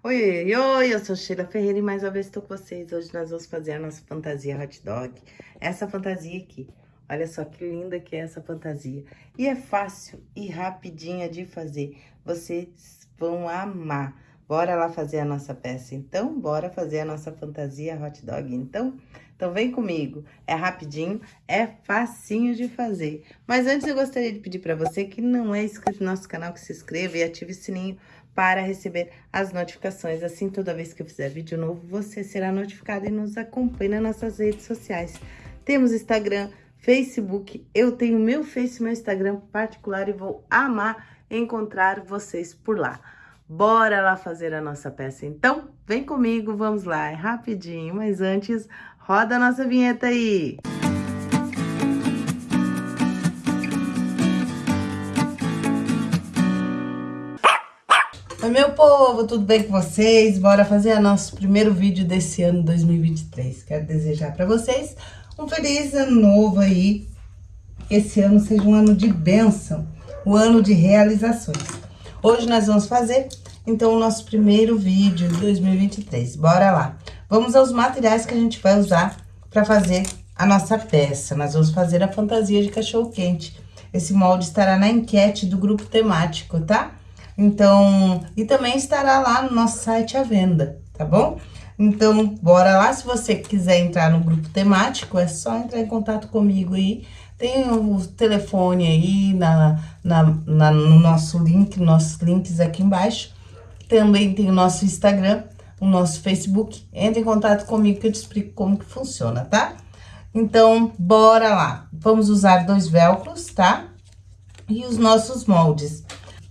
Oi, oi, eu sou Sheila Ferreira e mais uma vez estou com vocês. Hoje nós vamos fazer a nossa fantasia hot dog. Essa fantasia aqui, olha só que linda que é essa fantasia. E é fácil e rapidinha de fazer, vocês vão amar. Bora lá fazer a nossa peça, então? Bora fazer a nossa fantasia hot dog, então? Então vem comigo, é rapidinho, é facinho de fazer. Mas antes eu gostaria de pedir para você que não é inscrito no nosso canal, que se inscreva e ative o sininho para receber as notificações. Assim, toda vez que eu fizer vídeo novo, você será notificado e nos acompanhe nas nossas redes sociais. Temos Instagram, Facebook, eu tenho meu Face, meu Instagram particular e vou amar encontrar vocês por lá. Bora lá fazer a nossa peça, então? Vem comigo, vamos lá, é rapidinho, mas antes, roda a nossa vinheta aí! Oi, meu povo, tudo bem com vocês? Bora fazer o nosso primeiro vídeo desse ano 2023. Quero desejar para vocês um feliz ano novo aí. Que esse ano seja um ano de bênção, um ano de realizações. Hoje nós vamos fazer, então, o nosso primeiro vídeo de 2023. Bora lá. Vamos aos materiais que a gente vai usar para fazer a nossa peça. Nós vamos fazer a fantasia de cachorro-quente. Esse molde estará na enquete do grupo temático, tá? Então, e também estará lá no nosso site à venda, tá bom? Então, bora lá. Se você quiser entrar no grupo temático, é só entrar em contato comigo aí tem o telefone aí na, na, na, no nosso link, nossos links aqui embaixo. Também tem o nosso Instagram, o nosso Facebook. Entre em contato comigo que eu te explico como que funciona, tá? Então, bora lá. Vamos usar dois velcros, tá? E os nossos moldes.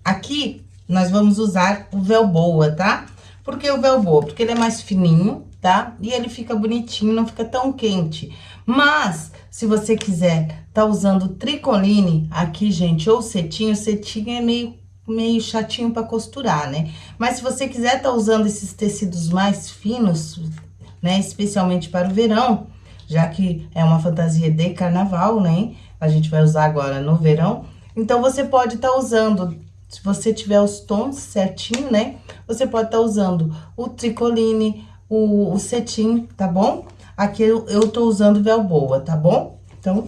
Aqui, nós vamos usar o Velboa, tá? Por que o Velboa? Porque ele é mais fininho, tá? E ele fica bonitinho, não fica tão quente. Mas, se você quiser tá usando tricoline aqui, gente, ou cetim, cetim é meio, meio chatinho pra costurar, né? Mas se você quiser tá usando esses tecidos mais finos, né, especialmente para o verão, já que é uma fantasia de carnaval, né? A gente vai usar agora no verão. Então, você pode estar tá usando, se você tiver os tons certinho, né? Você pode estar tá usando o tricoline, o, o cetim, tá bom? Aqui eu, eu tô usando Velboa, tá bom? Então,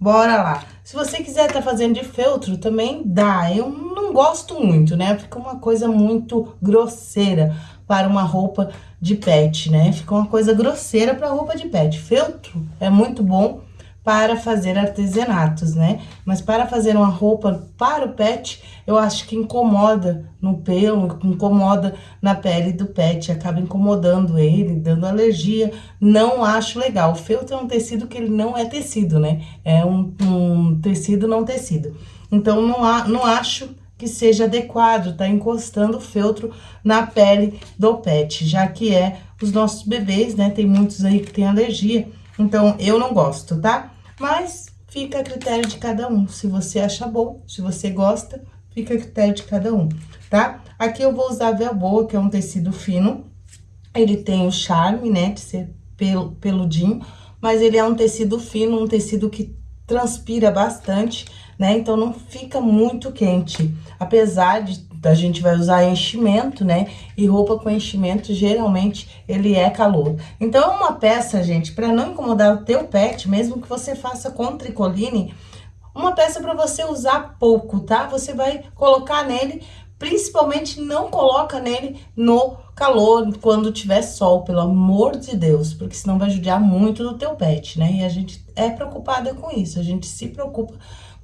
bora lá. Se você quiser tá fazendo de feltro, também dá. Eu não gosto muito, né? Fica uma coisa muito grosseira para uma roupa de pet, né? Fica uma coisa grosseira para roupa de pet. Feltro é muito bom para fazer artesanatos, né? Mas para fazer uma roupa para o pet, eu acho que incomoda no pelo, incomoda na pele do pet, acaba incomodando ele, dando alergia. Não acho legal. O feltro é um tecido que ele não é tecido, né? É um, um tecido não tecido. Então, não, há, não acho que seja adequado tá encostando o feltro na pele do pet, já que é os nossos bebês, né? Tem muitos aí que tem alergia, então eu não gosto, tá? Mas fica a critério de cada um. Se você acha bom, se você gosta, fica a critério de cada um, tá? Aqui eu vou usar velboa, que é um tecido fino. Ele tem o charme, né, de ser pel peludinho, mas ele é um tecido fino, um tecido que transpira bastante, né? Então, não fica muito quente. Apesar de a gente vai usar enchimento, né? E roupa com enchimento, geralmente, ele é calor. Então, é uma peça, gente, para não incomodar o teu pet, mesmo que você faça com tricoline, uma peça para você usar pouco, tá? Você vai colocar nele, principalmente não coloca nele no calor, quando tiver sol, pelo amor de Deus, porque senão vai judiar muito do teu pet, né? E a gente é preocupada com isso, a gente se preocupa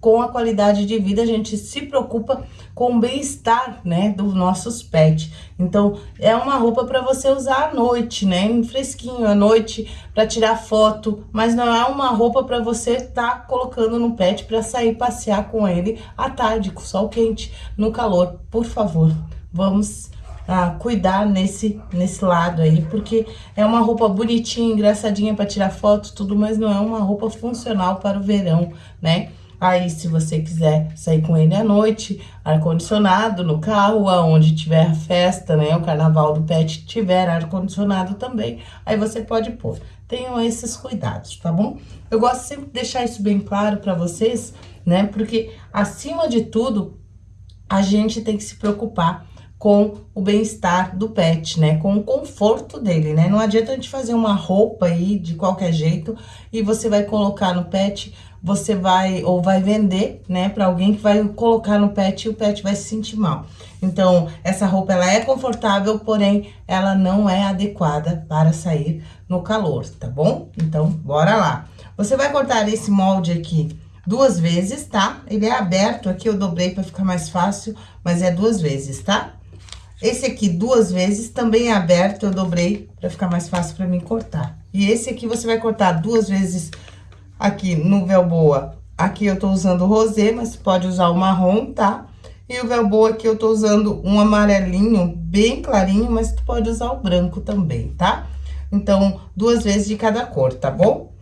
com a qualidade de vida, a gente se preocupa com o bem-estar, né, dos nossos pets. Então, é uma roupa para você usar à noite, né, em fresquinho, à noite, para tirar foto, mas não é uma roupa para você estar tá colocando no pet para sair passear com ele à tarde, com sol quente, no calor. Por favor, vamos a cuidar nesse, nesse lado aí, porque é uma roupa bonitinha, engraçadinha para tirar foto, tudo, mas não é uma roupa funcional para o verão, né? Aí, se você quiser sair com ele à noite, ar-condicionado no carro, aonde tiver festa, né? O carnaval do pet tiver ar-condicionado também, aí você pode pôr. Tenham esses cuidados, tá bom? Eu gosto sempre de deixar isso bem claro para vocês, né? Porque, acima de tudo, a gente tem que se preocupar com o bem-estar do pet, né? Com o conforto dele, né? Não adianta a gente fazer uma roupa aí de qualquer jeito e você vai colocar no pet, você vai, ou vai vender, né? Pra alguém que vai colocar no pet e o pet vai se sentir mal. Então, essa roupa, ela é confortável, porém, ela não é adequada para sair no calor, tá bom? Então, bora lá. Você vai cortar esse molde aqui duas vezes, tá? Ele é aberto aqui, eu dobrei para ficar mais fácil, mas é duas vezes, tá? Esse aqui, duas vezes, também é aberto, eu dobrei pra ficar mais fácil pra mim cortar. E esse aqui, você vai cortar duas vezes aqui no Velboa. Aqui eu tô usando o rosê, mas pode usar o marrom, tá? E o Velboa aqui eu tô usando um amarelinho bem clarinho, mas tu pode usar o branco também, tá? Então, duas vezes de cada cor, tá bom?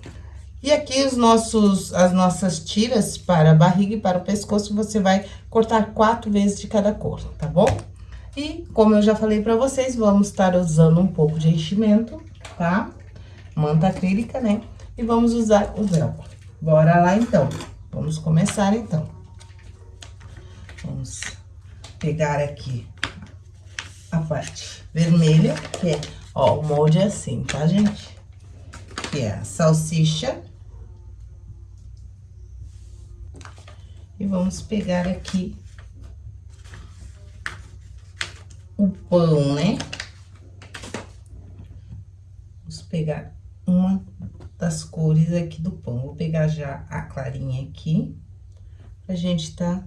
E aqui os nossos, as nossas tiras para a barriga e para o pescoço, você vai cortar quatro vezes de cada cor, tá bom? E, como eu já falei pra vocês, vamos estar usando um pouco de enchimento, tá? Manta acrílica, né? E vamos usar o velcro. Bora lá, então. Vamos começar, então. Vamos pegar aqui a parte vermelha, que é, ó, o molde é assim, tá, gente? Que é a salsicha. E vamos pegar aqui o pão, né? Vamos pegar uma das cores aqui do pão. Vou pegar já a clarinha aqui, pra gente tá...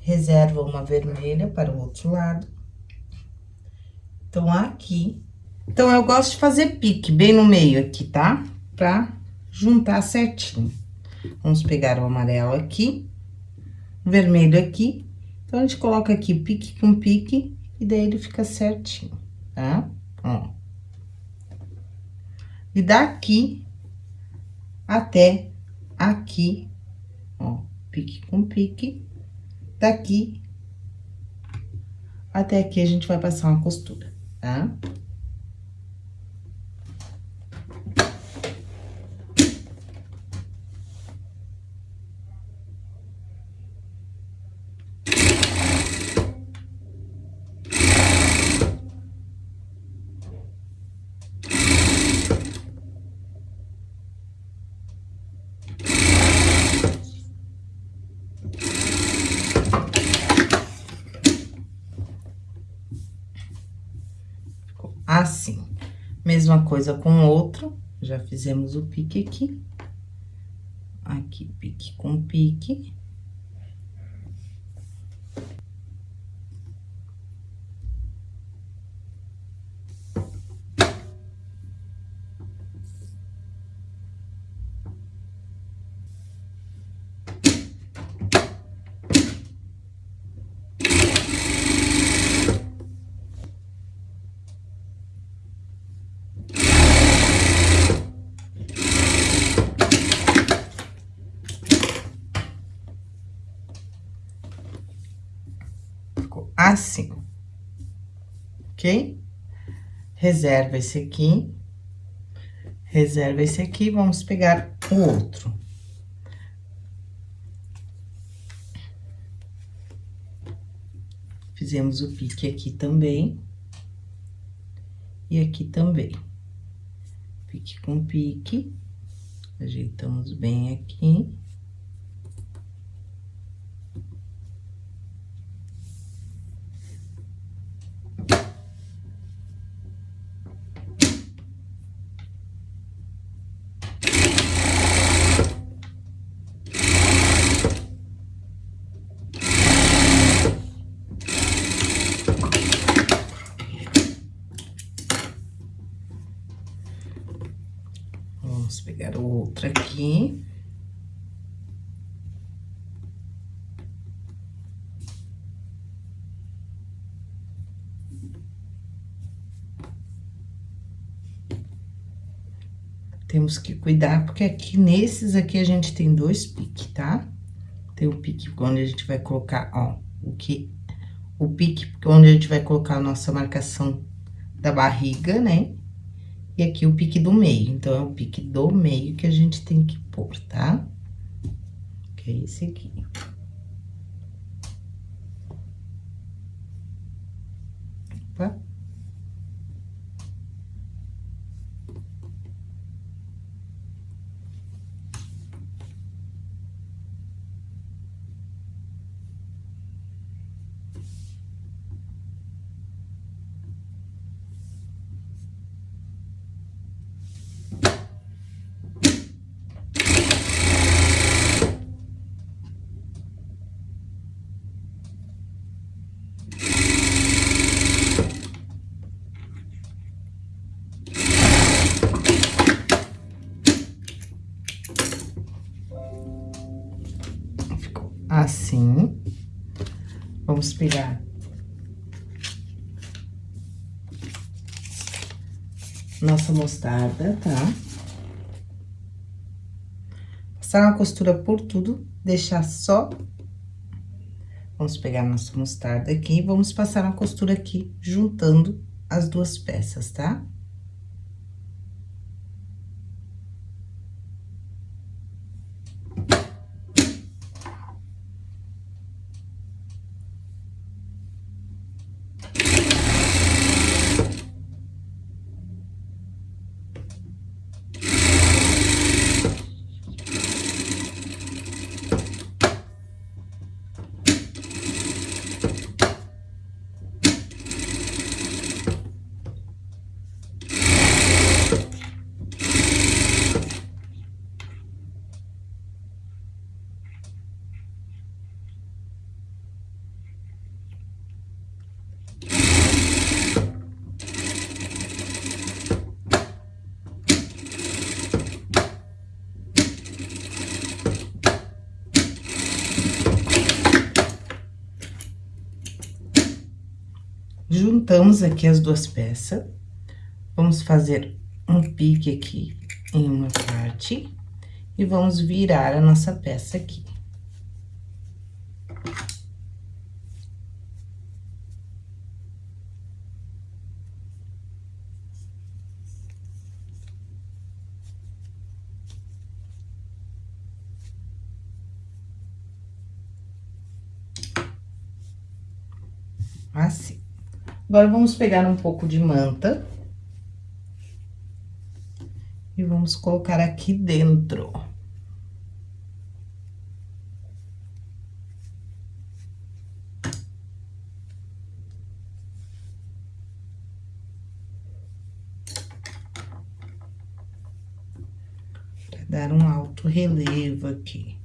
Reserva uma vermelha para o outro lado. Então, aqui... Então, eu gosto de fazer pique bem no meio aqui, tá? Pra juntar certinho. Vamos pegar o amarelo aqui, vermelho aqui então, a gente coloca aqui pique com pique, e daí ele fica certinho, tá? Ó. E daqui até aqui, ó, pique com pique, daqui até aqui a gente vai passar uma costura, tá? Tá? assim. Mesma coisa com outro, já fizemos o pique aqui. Aqui, pique com pique. Assim, ok? Reserva esse aqui, reserva esse aqui, vamos pegar o outro. Fizemos o pique aqui também. E aqui também. Pique com pique. Ajeitamos bem aqui. pegar o outro aqui. Temos que cuidar, porque aqui, nesses aqui, a gente tem dois piques, tá? Tem o pique onde a gente vai colocar, ó, o que... O pique onde a gente vai colocar a nossa marcação da barriga, né? E aqui o pique do meio, então, é o pique do meio que a gente tem que pôr, tá? Que é esse aqui. pegar nossa mostarda, tá? Passar uma costura por tudo, deixar só... Vamos pegar nossa mostarda aqui e vamos passar uma costura aqui, juntando as duas peças, tá? Juntamos aqui as duas peças. Vamos fazer um pique aqui em uma parte e vamos virar a nossa peça aqui. Assim. Agora, vamos pegar um pouco de manta. E vamos colocar aqui dentro. Pra dar um alto relevo aqui.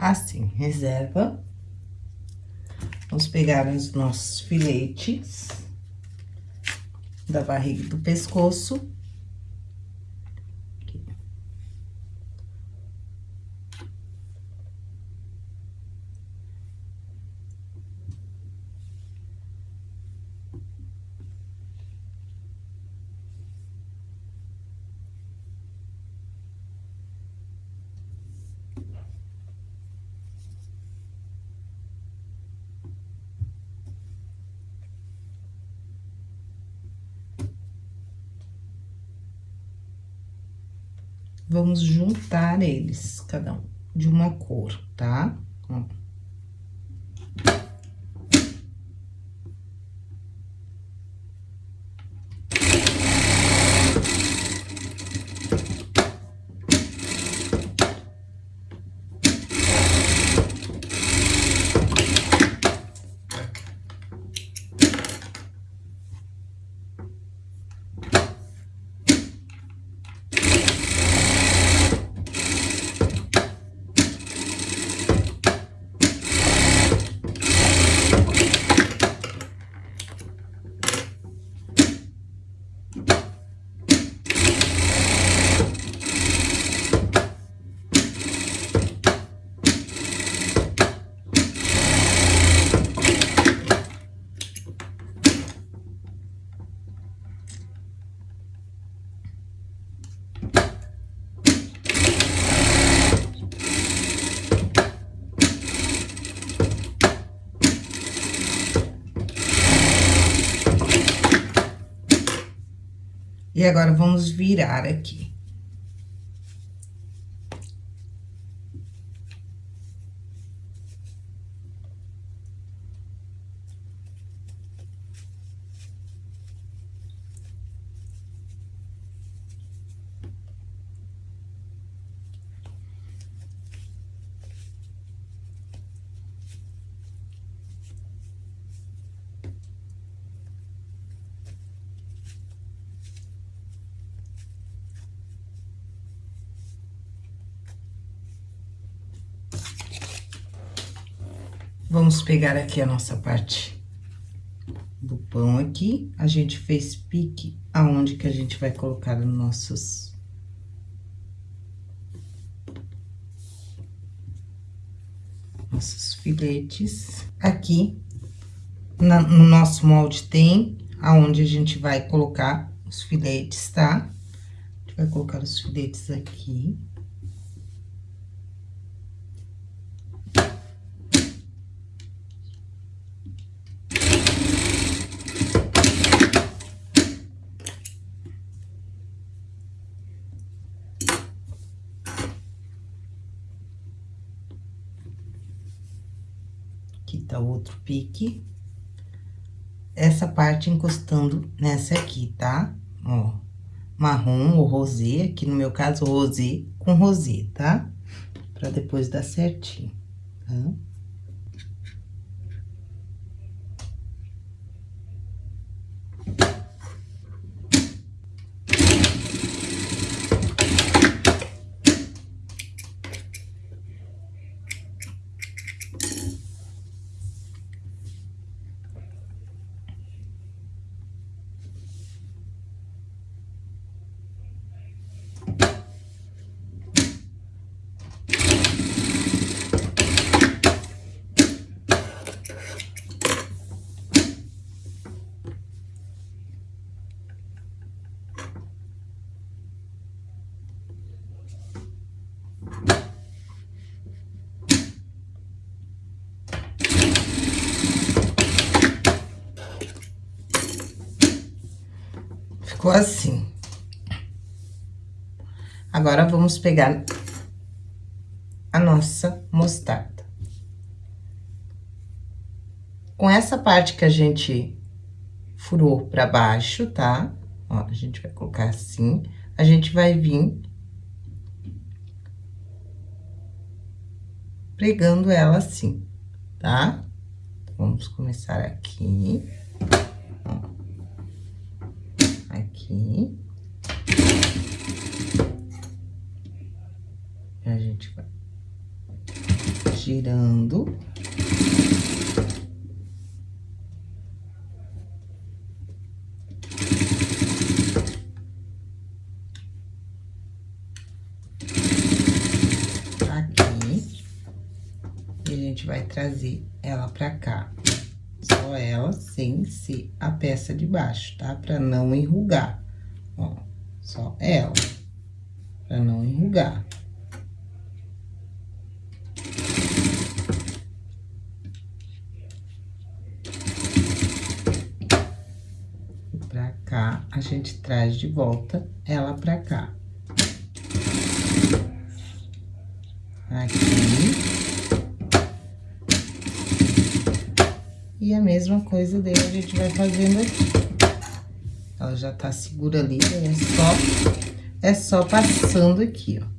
Assim, reserva. Vamos pegar os nossos filetes da barriga do pescoço. vamos juntar eles, cada um, de uma cor, tá? Ó. agora, vamos virar aqui. Vamos pegar aqui a nossa parte do pão aqui. A gente fez pique aonde que a gente vai colocar os nossos... Nossos filetes. Aqui, na, no nosso molde tem aonde a gente vai colocar os filetes, tá? A gente vai colocar os filetes aqui. Aqui tá outro pique. Essa parte encostando nessa aqui, tá? Ó, marrom ou rosê, aqui no meu caso, rosê com rosê, tá? Pra depois dar certinho, tá? Ficou assim. Agora, vamos pegar a nossa mostarda. Com essa parte que a gente furou pra baixo, tá? Ó, a gente vai colocar assim, a gente vai vir pregando ela assim, tá? Vamos começar aqui. Ó aqui. A gente vai girando. Aqui. E a gente vai trazer ela pra cá só ela sem ser a peça de baixo, tá? Pra não enrugar, só ela, pra não enrugar. Pra cá, a gente traz de volta ela pra cá. Aqui. E a mesma coisa dele a gente vai fazendo aqui. Já tá segura ali, é só, é só passando aqui, ó.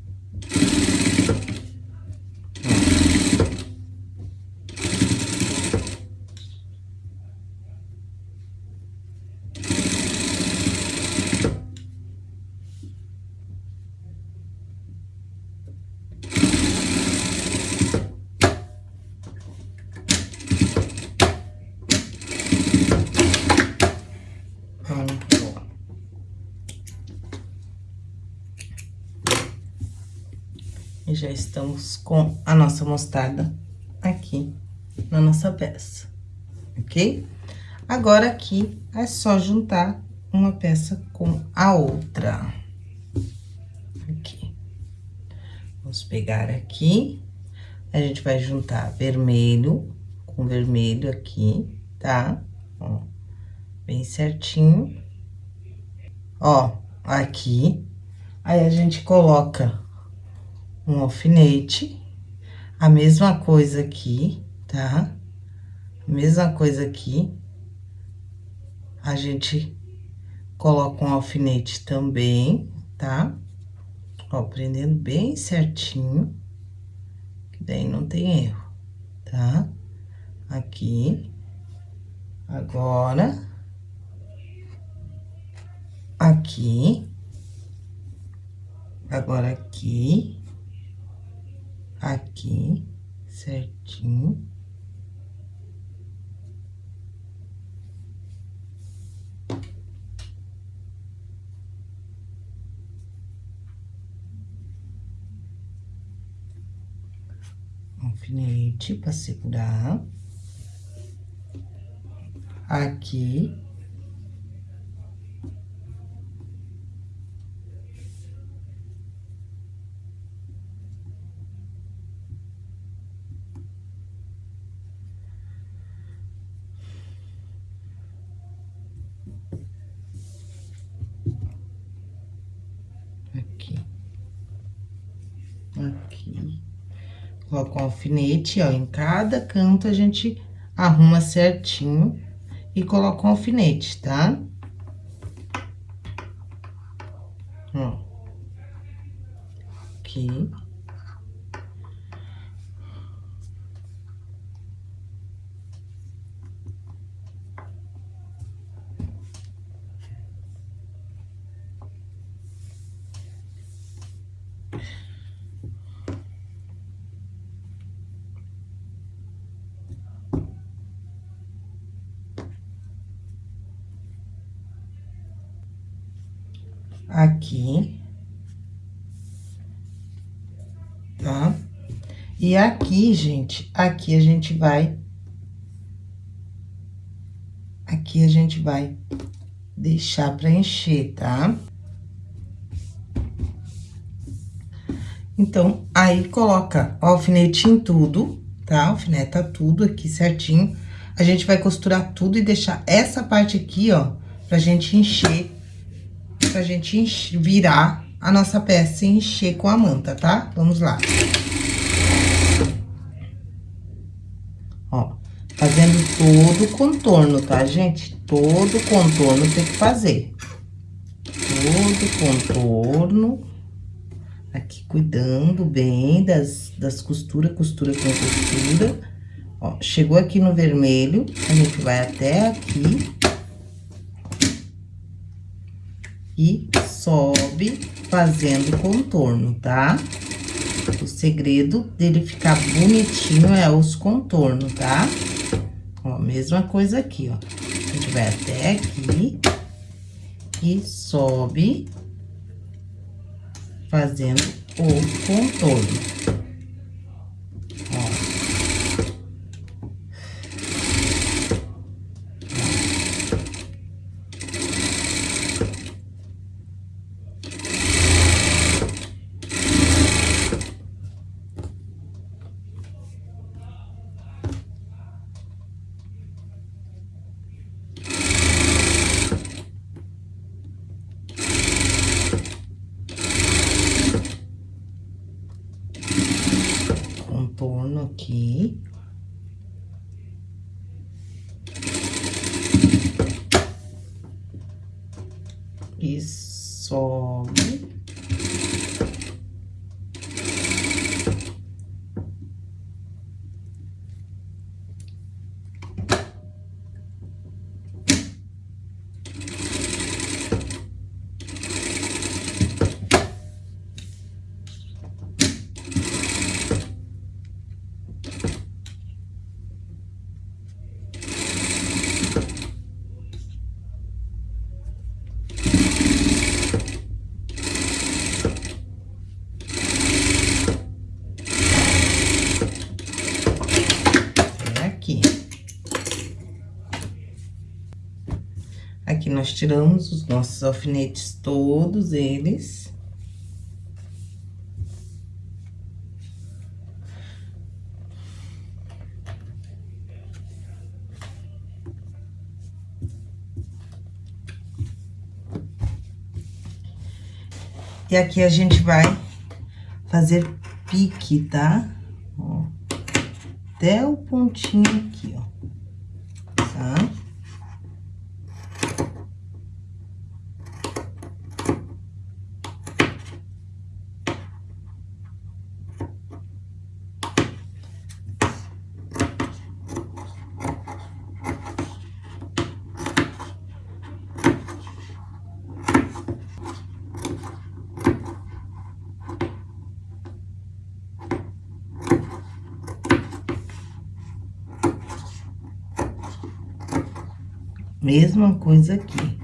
E estamos com a nossa mostarda aqui na nossa peça, ok? Agora, aqui, é só juntar uma peça com a outra. Aqui. Vamos pegar aqui, a gente vai juntar vermelho com vermelho aqui, tá? Ó, bem certinho. Ó, aqui. Aí, a gente coloca um alfinete, a mesma coisa aqui, tá? Mesma coisa aqui. A gente coloca um alfinete também, tá? Ó, prendendo bem certinho, que daí não tem erro, tá? Aqui. Agora, aqui. Agora, aqui. Aqui, certinho. alfinete para segurar. Aqui. Aqui. Coloca um alfinete, ó, em cada canto a gente arruma certinho e coloca um alfinete, tá? Ó. Aqui. aqui. Tá? E aqui, gente, aqui a gente vai... Aqui a gente vai deixar pra encher, tá? Então, aí coloca alfinete em tudo, tá? Alfineta tudo aqui certinho. A gente vai costurar tudo e deixar essa parte aqui, ó, pra gente encher pra gente virar a nossa peça e encher com a manta, tá? Vamos lá. Ó, fazendo todo o contorno, tá, gente? Todo o contorno tem que fazer. Todo o contorno. Aqui, cuidando bem das, das costuras, costura com costura. Ó, chegou aqui no vermelho, a gente vai até aqui e sobe fazendo contorno, tá? O segredo dele ficar bonitinho é os contornos, tá? Ó, mesma coisa aqui, ó. A gente vai até aqui e sobe fazendo o contorno. aqui. E sobe. Tiramos os nossos alfinetes, todos eles. E aqui a gente vai fazer pique, tá? Ó, até o pontinho aqui, ó. Tá? Mesma coisa aqui.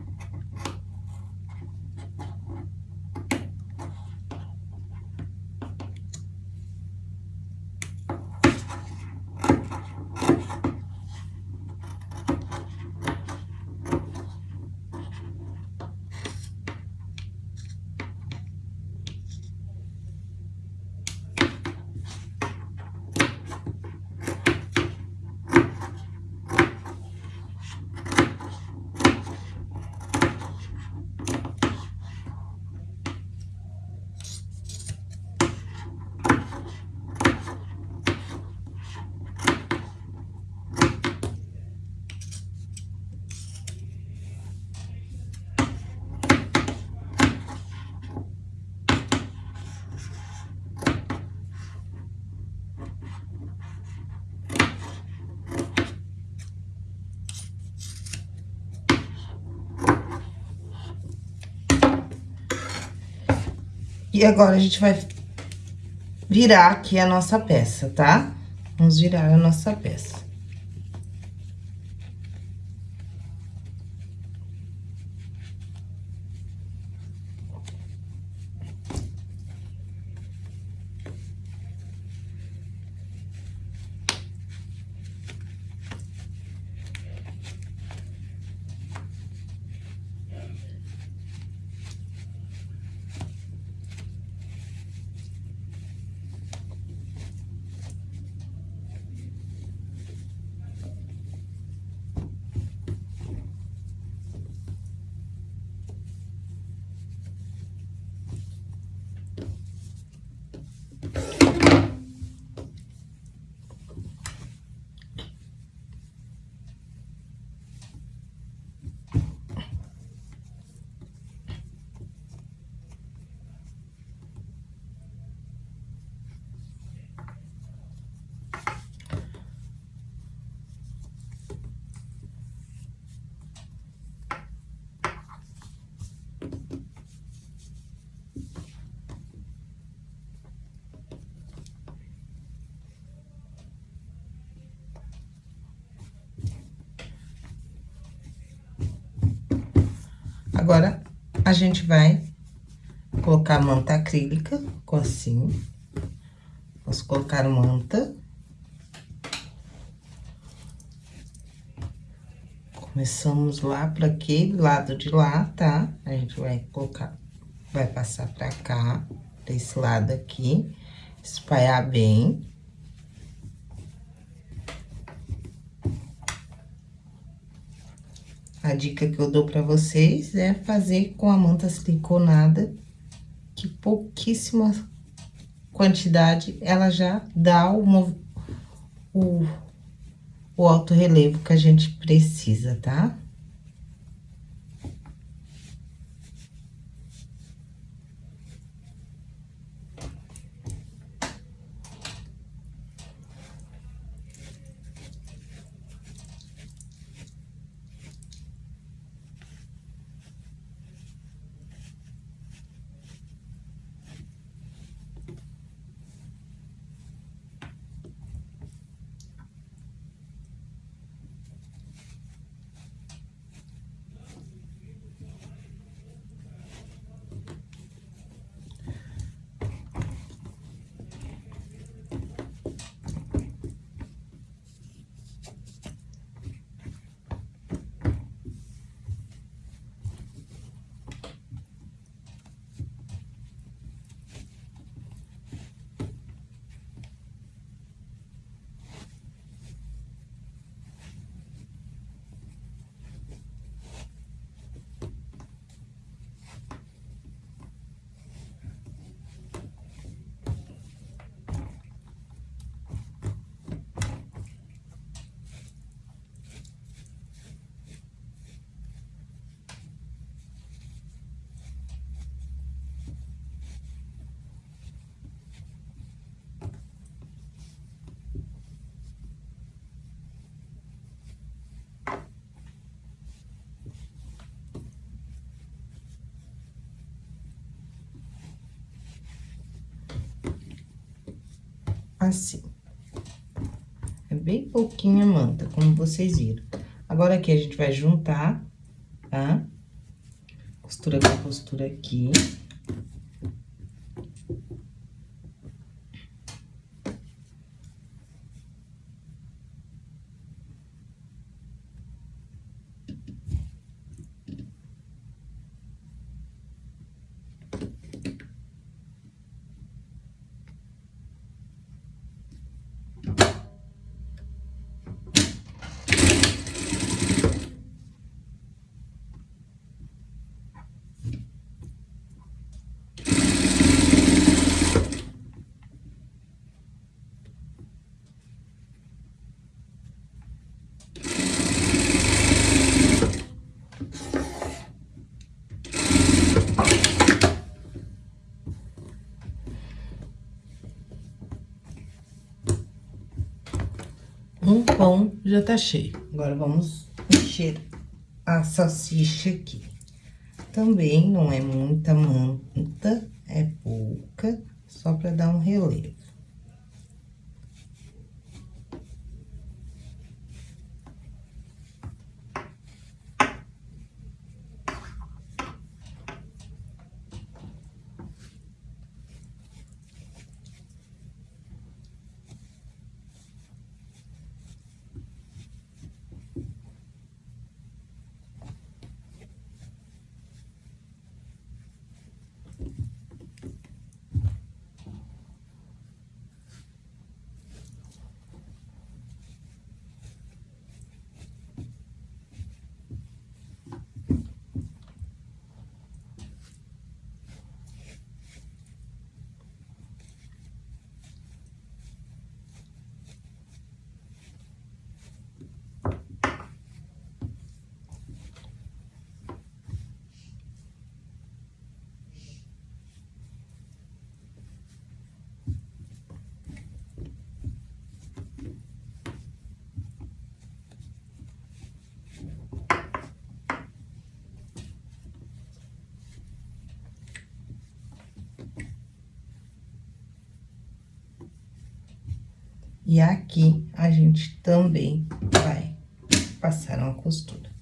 E agora, a gente vai virar aqui a nossa peça, tá? Vamos virar a nossa peça. Agora, a gente vai colocar manta acrílica, assim. Vamos colocar manta. Começamos lá para aquele lado de lá, tá? A gente vai colocar, vai passar pra cá, pra esse lado aqui, espalhar bem. A dica que eu dou pra vocês é fazer com a manta siliconada, que pouquíssima quantidade ela já dá o, o, o alto relevo que a gente precisa, tá? Assim. É bem pouquinha manta, como vocês viram. Agora, aqui, a gente vai juntar, tá? Costura com costura aqui. Um pão já tá cheio. Agora, vamos encher a salsicha aqui. Também não é muita manta, é pouca, só pra dar um relevo. E aqui, a gente também vai passar uma costura.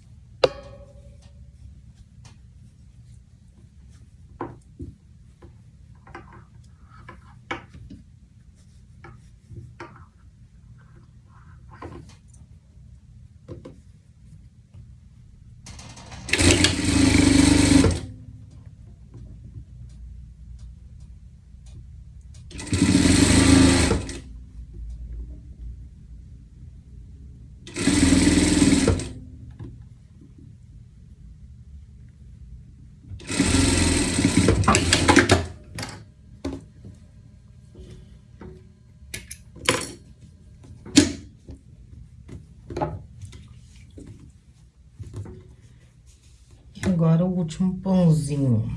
Agora o último pãozinho.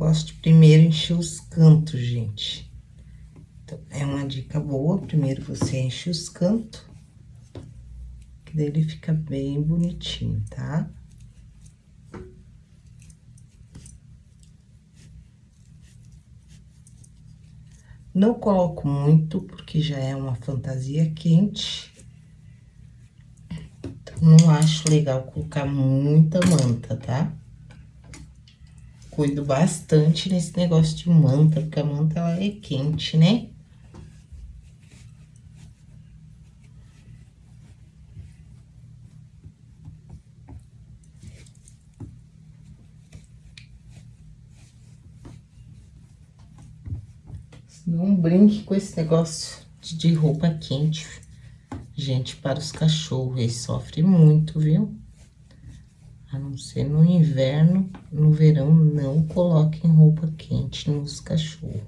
Gosto de primeiro encher os cantos, gente. Então, é uma dica boa, primeiro você enche os cantos, que daí ele fica bem bonitinho, tá? Não coloco muito, porque já é uma fantasia quente. Então, não acho legal colocar muita manta, tá? Cuido bastante nesse negócio de manta, porque a manta, ela é quente, né? Não brinque com esse negócio de roupa quente, gente, para os cachorros. Eles sofrem muito, viu? você no inverno, no verão, não coloque roupa quente nos cachorros.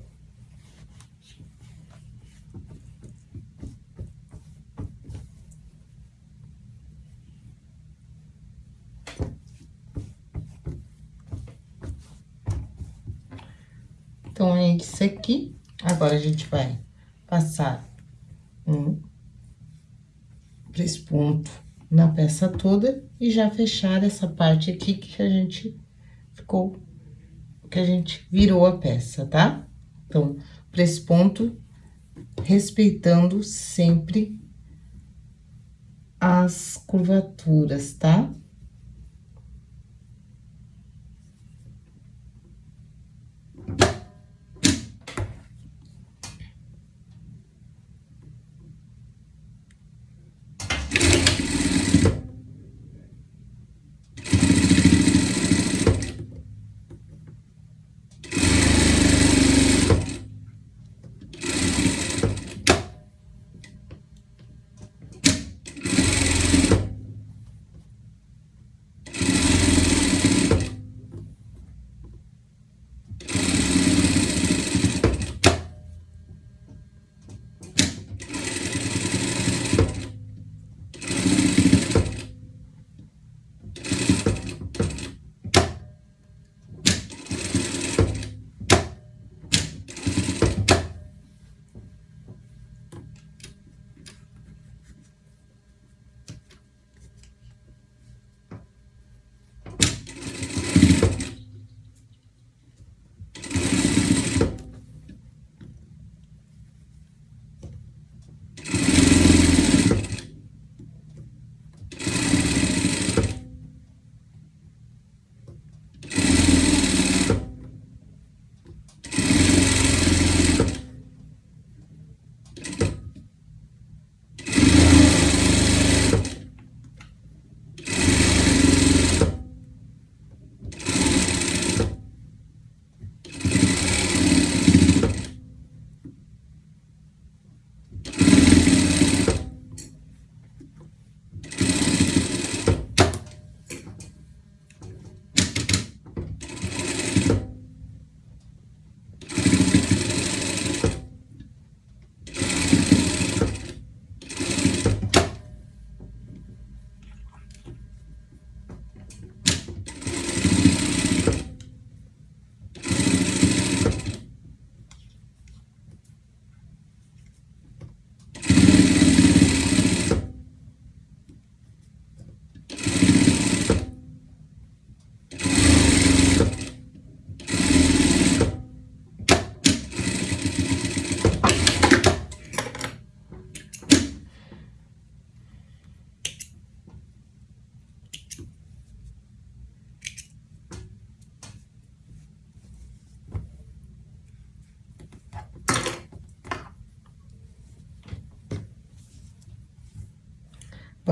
Então, é isso aqui. Agora, a gente vai passar um três pontos na peça toda e já fechar essa parte aqui que a gente ficou, que a gente virou a peça, tá? Então, ponto respeitando sempre as curvaturas, tá?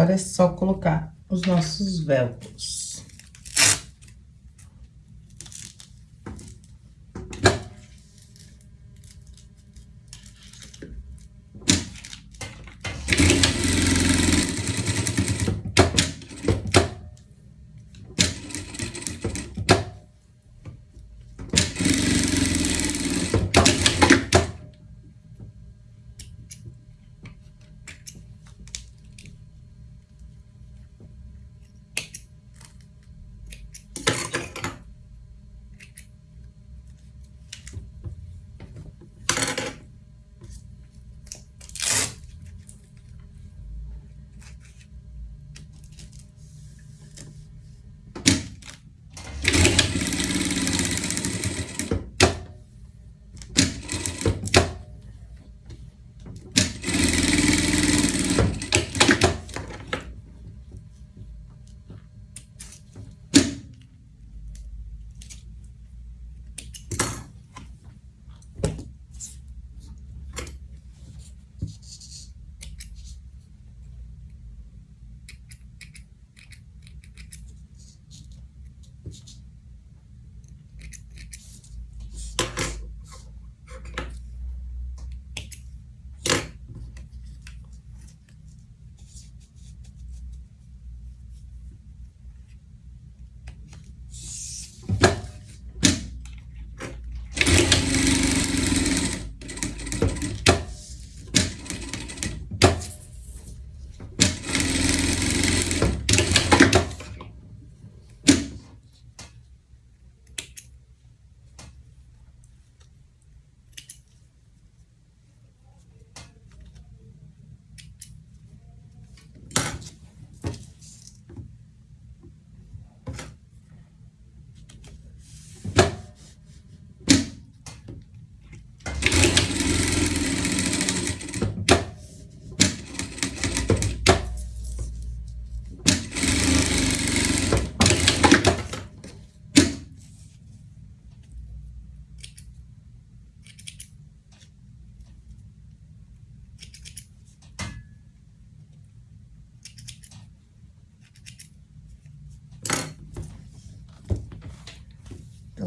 Agora, é só colocar os nossos velcros.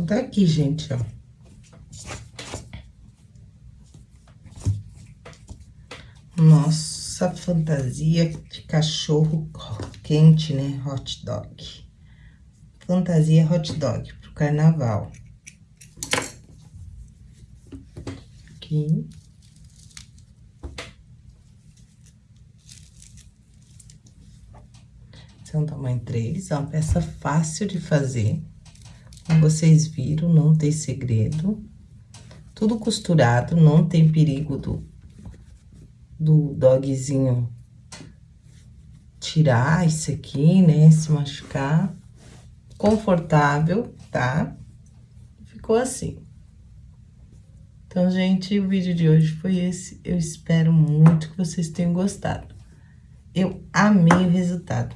Então, tá aqui, gente, ó. Nossa fantasia de cachorro quente, né? Hot dog. Fantasia hot dog pro carnaval. Aqui. Esse é um tamanho 3, é uma peça fácil de fazer. Vocês viram, não tem segredo. Tudo costurado, não tem perigo do, do dogzinho tirar isso aqui, né? Se machucar. Confortável, tá? Ficou assim. Então, gente, o vídeo de hoje foi esse. Eu espero muito que vocês tenham gostado. Eu amei o resultado.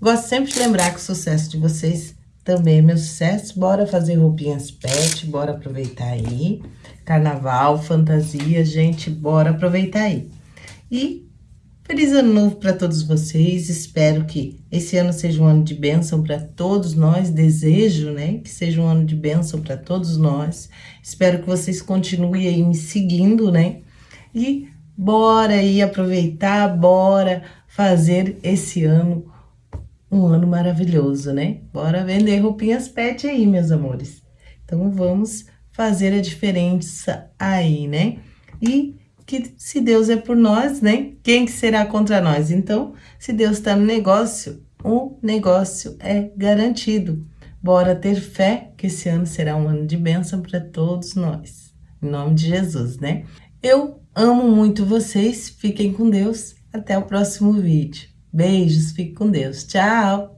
Gosto sempre de lembrar que o sucesso de vocês também meu sucesso. Bora fazer roupinhas pet, bora aproveitar aí. Carnaval, fantasia, gente, bora aproveitar aí. E feliz ano novo para todos vocês. Espero que esse ano seja um ano de bênção para todos nós. Desejo, né, que seja um ano de bênção para todos nós. Espero que vocês continuem aí me seguindo, né? E bora aí aproveitar, bora fazer esse ano um ano maravilhoso, né? Bora vender roupinhas pet aí, meus amores. Então, vamos fazer a diferença aí, né? E que se Deus é por nós, né? Quem que será contra nós? Então, se Deus está no negócio, o negócio é garantido. Bora ter fé que esse ano será um ano de bênção para todos nós. Em nome de Jesus, né? Eu amo muito vocês. Fiquem com Deus. Até o próximo vídeo. Beijos, fique com Deus. Tchau!